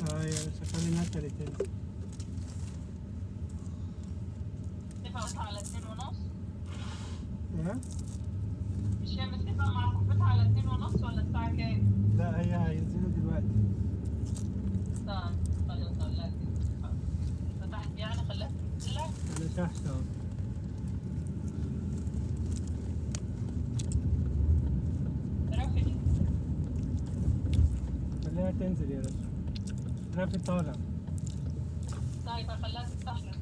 آه يا باشا خلينا انت اللي تنزل اتفقت على اتنين ونص ها؟ مش هي متفقة مع صاحبتها على اتنين ونص ولا الساعة كام؟ لا هي هينزلوا دلوقتي طيب خلاص تنزل. فتحت يعني تنزل لك أنا تحت رافد خليها تنزل يا باشا دلوقتي طالع. طيب الفلاس الصح ما